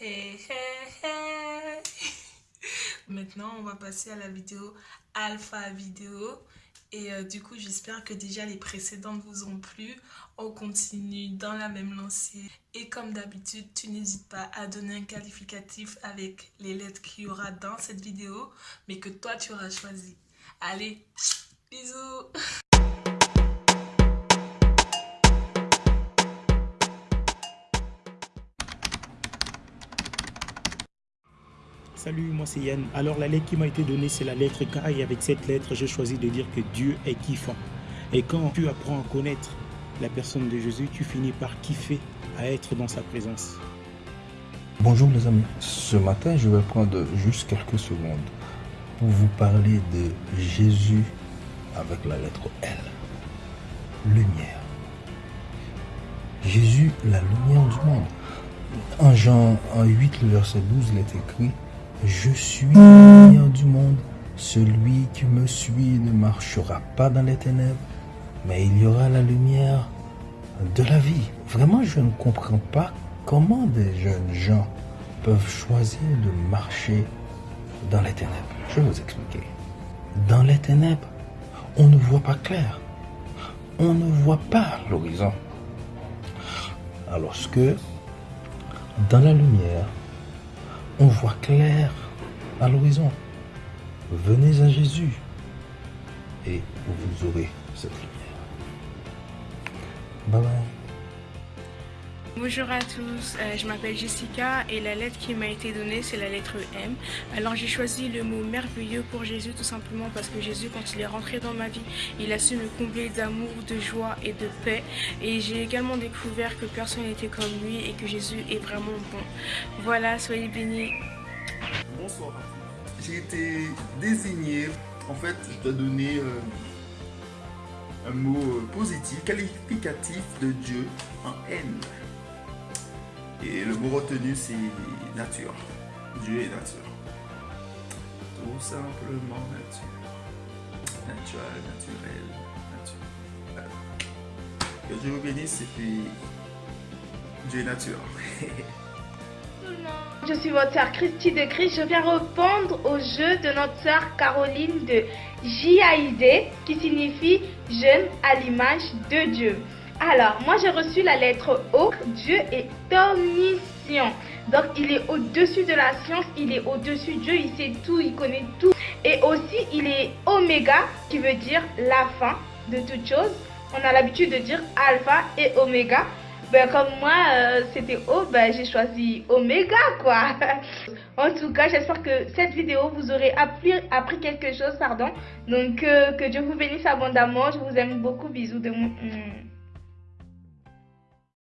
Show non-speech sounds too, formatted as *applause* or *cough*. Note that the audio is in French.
*laughs* Maintenant, on va passer à la vidéo alpha vidéo. Et euh, du coup, j'espère que déjà les précédentes vous ont plu. On continue dans la même lancée. Et comme d'habitude, tu n'hésites pas à donner un qualificatif avec les lettres qu'il y aura dans cette vidéo, mais que toi, tu auras choisi. Allez, bisous Salut, moi c'est Yann. Alors la lettre qui m'a été donnée, c'est la lettre K et avec cette lettre, j'ai choisi de dire que Dieu est kiffant. Et quand tu apprends à connaître la personne de Jésus, tu finis par kiffer à être dans sa présence. Bonjour les amis, ce matin je vais prendre juste quelques secondes pour vous parler de Jésus avec la lettre L. Lumière. Jésus, la lumière du monde. En Jean 8, le verset 12, il est écrit je suis la lumière du monde. Celui qui me suit ne marchera pas dans les ténèbres, mais il y aura la lumière de la vie. Vraiment, je ne comprends pas comment des jeunes gens peuvent choisir de marcher dans les ténèbres. Je vais vous expliquer. Dans les ténèbres, on ne voit pas clair. On ne voit pas l'horizon. Alors que dans la lumière, on voit clair à l'horizon. Venez à Jésus et vous aurez cette lumière. Bye bye. Bonjour à tous, euh, je m'appelle Jessica et la lettre qui m'a été donnée c'est la lettre M. Alors j'ai choisi le mot merveilleux pour Jésus tout simplement parce que Jésus quand il est rentré dans ma vie, il a su me combler d'amour, de joie et de paix. Et j'ai également découvert que personne n'était comme lui et que Jésus est vraiment bon. Voilà, soyez bénis. Bonsoir. J'ai été désigné, en fait je dois donner euh, un mot euh, positif, qualificatif de Dieu en N. Et le mot retenu, c'est nature. Dieu est nature. Tout simplement nature. Naturel, naturel, nature. Que Dieu vous bénisse et puis Dieu est nature. *laughs* Je suis votre sœur Christy de Christ. Je viens répondre au jeu de notre sœur Caroline de JAID qui signifie jeune à l'image de Dieu. Alors, moi j'ai reçu la lettre O. Dieu est omniscient. Donc, il est au-dessus de la science, il est au-dessus de Dieu, il sait tout, il connaît tout. Et aussi, il est oméga, qui veut dire la fin de toute chose. On a l'habitude de dire alpha et oméga. Ben, comme moi, euh, c'était O, ben, j'ai choisi oméga, quoi. *laughs* en tout cas, j'espère que cette vidéo vous appris, appris quelque chose, pardon. Donc, euh, que Dieu vous bénisse abondamment. Je vous aime beaucoup. Bisous de moi.